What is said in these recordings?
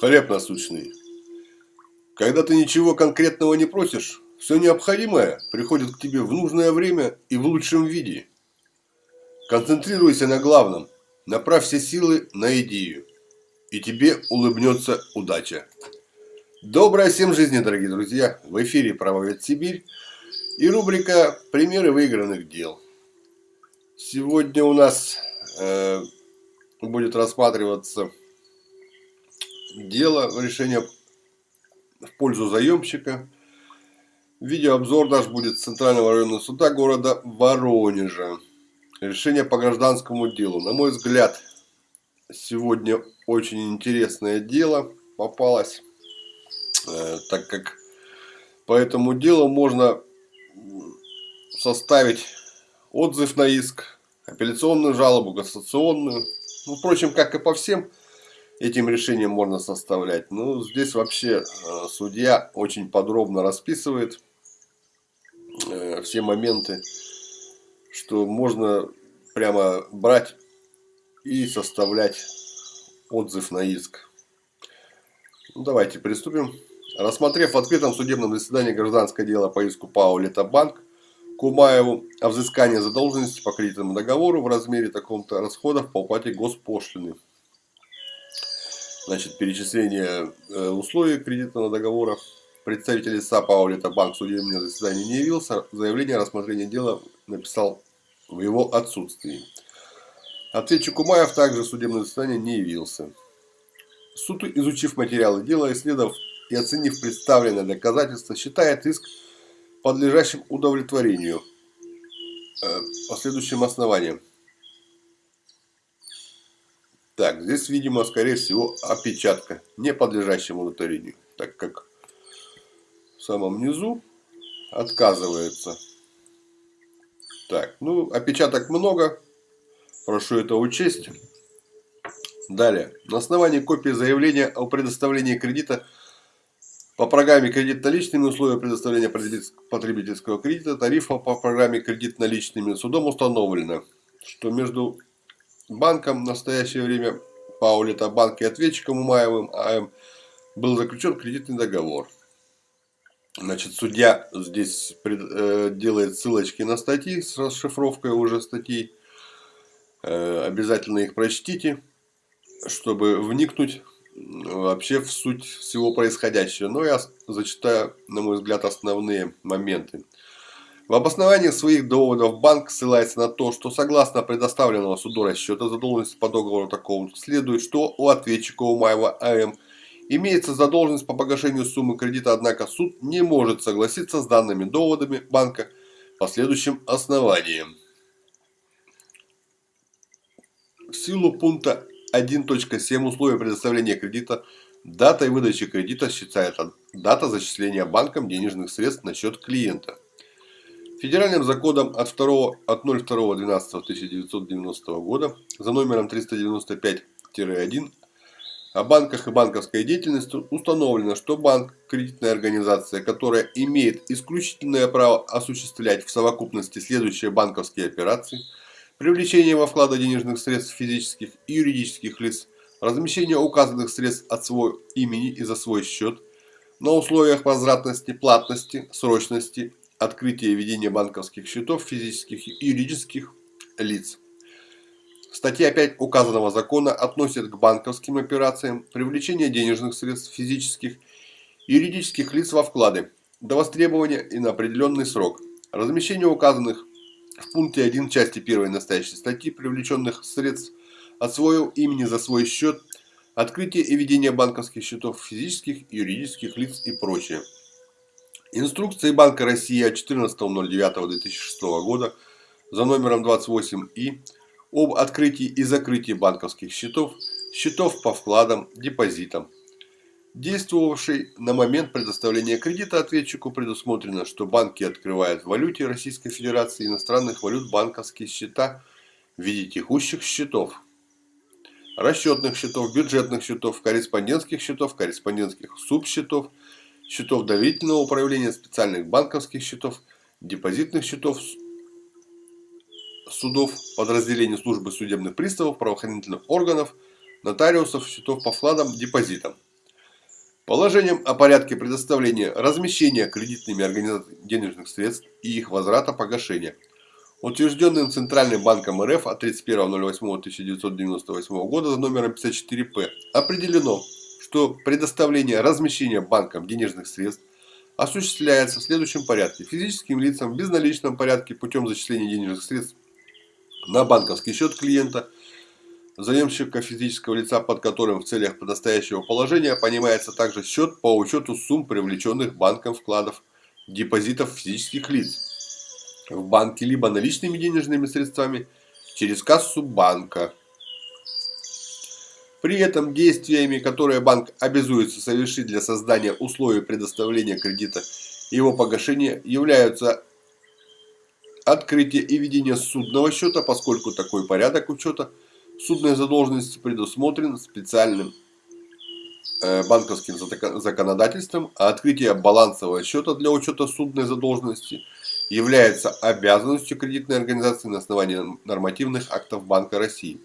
Хлеб насущный. Когда ты ничего конкретного не просишь, все необходимое приходит к тебе в нужное время и в лучшем виде. Концентрируйся на главном, направь все силы на идею, и тебе улыбнется удача. Доброй всем жизни, дорогие друзья! В эфире «Правовед Сибирь» и рубрика «Примеры выигранных дел». Сегодня у нас э, будет рассматриваться дело, решение в пользу заемщика. Видеообзор наш будет с Центрального районного суда города Воронежа. Решение по гражданскому делу. На мой взгляд, сегодня очень интересное дело попалось, э, так как по этому делу можно составить отзыв на иск, апелляционную жалобу, кассационную. Ну, впрочем, как и по всем этим решением можно составлять. Ну, здесь вообще э, судья очень подробно расписывает э, все моменты, что можно прямо брать и составлять отзыв на иск. Ну, давайте приступим. Рассмотрев в открытом судебном заседании гражданское дело по иску ПАО «Лето Банк» к Умаеву о взыскании задолженности по кредитному договору в размере таком-то расходов по уплате госпошлины значит, перечисление э, условий кредитного договора. Представитель истца ПАО «Лето Банк» в судебное заседание не явился. Заявление о рассмотрении дела написал в его отсутствии. Ответчик Умаев также в судебное заседание не явился. Суд, изучив материалы дела, исследовав и оценив представленное доказательства, считает иск подлежащим удовлетворению э, по следующим основаниям. Так, здесь, видимо, скорее всего, опечатка, не подлежащая удовлетворению, так как в самом низу отказывается. Так, ну, опечаток много, прошу это учесть. Далее, на основании копии заявления о предоставлении кредита по программе кредит наличными условия предоставления потребительского кредита тарифа по программе кредит наличными судом установлено, что между банком в настоящее время Паулита банк и ответчиком Умаевым АМ был заключен кредитный договор. Значит, судья здесь э, делает ссылочки на статьи с расшифровкой уже статей. Э, обязательно их прочтите, чтобы вникнуть вообще в суть всего происходящего. Но я зачитаю, на мой взгляд, основные моменты. В обосновании своих доводов банк ссылается на то, что согласно предоставленного суду расчета задолженности по договору такого следует, что у ответчика Умаева АМ имеется задолженность по погашению суммы кредита, однако суд не может согласиться с данными доводами банка по следующим основаниям. В силу пункта 1.7 условия предоставления кредита датой выдачи кредита считается дата зачисления банком денежных средств на счет клиента. Федеральным законом от, 2, от 02.12.1990 года за номером 395-1 о банках и банковской деятельности установлено, что банк – кредитная организация, которая имеет исключительное право осуществлять в совокупности следующие банковские операции – привлечение во вклады денежных средств физических и юридических лиц, размещение указанных средств от своего имени и за свой счет, на условиях возвратности, платности, срочности открытие и ведение банковских счетов физических и юридических лиц. Статья 5 указанного закона относит к банковским операциям привлечение денежных средств физических и юридических лиц во вклады до востребования и на определенный срок. Размещение указанных в пункте 1 части 1 настоящей статьи привлеченных средств от своего имени за свой счет, открытие и ведение банковских счетов физических, юридических лиц и прочее. Инструкции Банка России от 14.09.2006 года за номером 28И об открытии и закрытии банковских счетов, счетов по вкладам, депозитам. Действовавший на момент предоставления кредита ответчику предусмотрено, что банки открывают в валюте Российской Федерации иностранных валют банковские счета в виде текущих счетов, расчетных счетов, бюджетных счетов, корреспондентских счетов, корреспондентских субсчетов, счетов доверительного управления, специальных банковских счетов, депозитных счетов, судов, подразделений службы судебных приставов, правоохранительных органов, нотариусов, счетов по вкладам, депозитам. Положением о порядке предоставления размещения кредитными организациями денежных средств и их возврата погашения, утвержденным Центральным банком РФ от 31.08.1998 года за номером 54П, определено, что предоставление размещения банком денежных средств осуществляется в следующем порядке. Физическим лицам в безналичном порядке путем зачисления денежных средств на банковский счет клиента – заемщика физического лица, под которым в целях предстоящего положения понимается также счет по учету сумм привлеченных банком вкладов депозитов физических лиц в банке либо наличными денежными средствами через кассу банка. При этом действиями, которые банк обязуется совершить для создания условий предоставления кредита и его погашения, являются открытие и ведение судного счета, поскольку такой порядок учета – судной задолженности предусмотрен специальным э, банковским законодательством, а открытие балансового счета для учета судной задолженности является обязанностью кредитной организации на основании нормативных актов Банка России.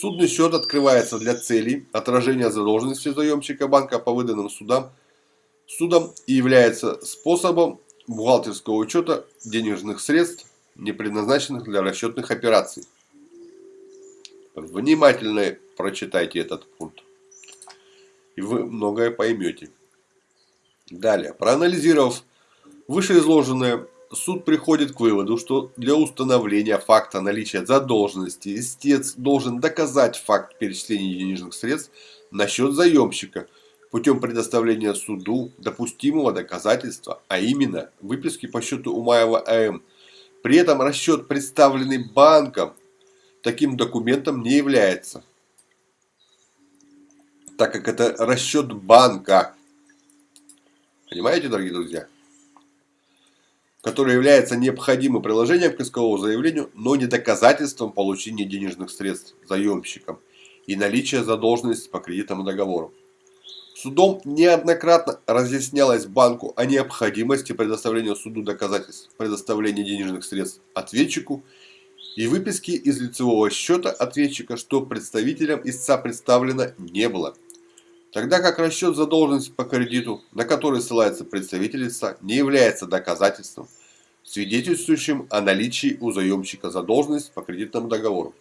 Судный счет открывается для целей отражения задолженности заемщика банка по выданным судам, судам и является способом бухгалтерского учета денежных средств, не предназначенных для расчетных операций. Внимательно прочитайте этот пункт. И вы многое поймете. Далее. Проанализировав вышеизложенное, суд приходит к выводу, что для установления факта наличия задолженности истец должен доказать факт перечисления денежных средств на счет заемщика путем предоставления суду допустимого доказательства, а именно выписки по счету Умаева АМ. При этом расчет, представленный банком, таким документом не является, так как это расчет банка. Понимаете, дорогие друзья? Который является необходимым приложением к исковому заявлению, но не доказательством получения денежных средств заемщиком и наличия задолженности по кредитному договору. Судом неоднократно разъяснялось банку о необходимости предоставления суду доказательств предоставления денежных средств ответчику и выписки из лицевого счета ответчика, что представителям истца представлено не было. Тогда как расчет задолженности по кредиту, на который ссылается представитель лица, не является доказательством, свидетельствующим о наличии у заемщика задолженности по кредитному договору.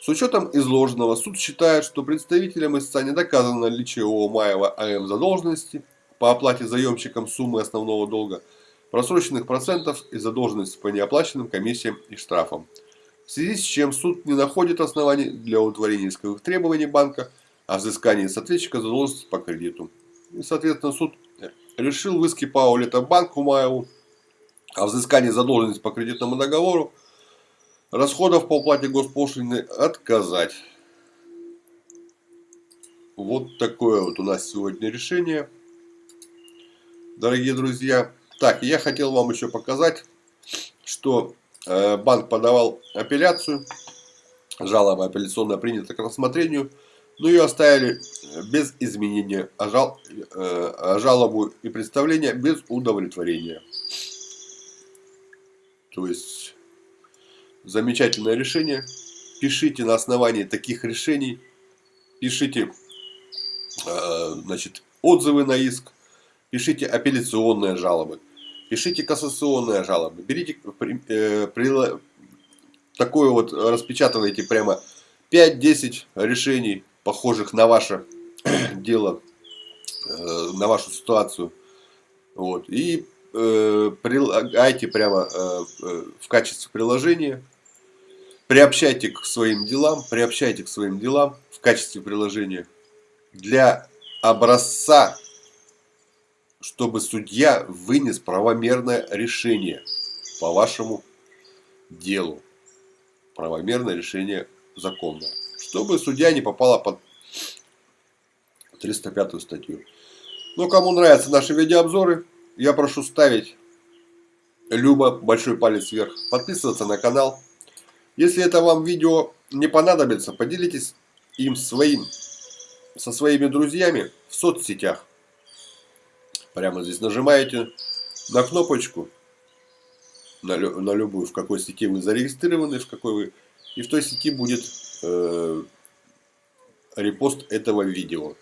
С учетом изложенного, суд считает, что представителям истца не доказано наличие у Маева АМ задолженности по оплате заемщикам суммы основного долга – просроченных процентов и задолженности по неоплаченным комиссиям и штрафам. В связи с чем суд не находит оснований для удовлетворения исковых требований банка о взыскании с ответчика задолженности по кредиту. И, соответственно, суд решил в иске банку Маеву о взыскании задолженности по кредитному договору расходов по уплате госпошлины отказать. Вот такое вот у нас сегодня решение. Дорогие друзья, так, я хотел вам еще показать, что э, банк подавал апелляцию, жалоба апелляционная принята к рассмотрению, но ее оставили без изменения, а, жал, э, а жалобу и представление без удовлетворения. То есть, замечательное решение. Пишите на основании таких решений, пишите э, значит, отзывы на иск, пишите апелляционные жалобы. Пишите кассационные жалобы, берите э, такое вот, распечатывайте прямо 5-10 решений, похожих на ваше дело, э, на вашу ситуацию. Вот, и э, прилагайте прямо э, э, в качестве приложения, приобщайте к своим делам, приобщайте к своим делам в качестве приложения для образца чтобы судья вынес правомерное решение по вашему делу. Правомерное решение законное. Чтобы судья не попала под 305 статью. Ну, кому нравятся наши видеообзоры, я прошу ставить Люба, большой палец вверх, подписываться на канал. Если это вам видео не понадобится, поделитесь им своим, со своими друзьями в соцсетях. Прямо здесь нажимаете на кнопочку, на, на любую, в какой сети вы зарегистрированы, в какой вы, и в той сети будет э, репост этого видео.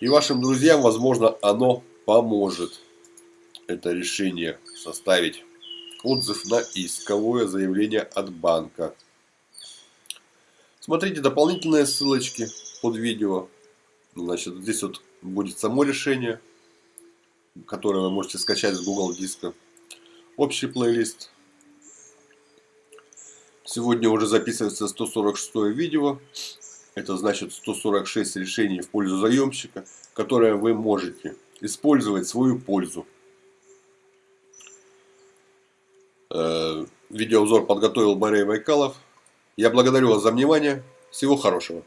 И вашим друзьям, возможно, оно поможет. Это решение составить отзыв на исковое заявление от банка. Смотрите дополнительные ссылочки под видео. Значит, здесь вот будет само решение, которое вы можете скачать с Google диска. Общий плейлист. Сегодня уже записывается 146 видео. Это значит 146 решений в пользу заемщика, которые вы можете использовать свою пользу. Э, видеообзор подготовил Борей Байкалов. Я благодарю вас за внимание. Всего хорошего.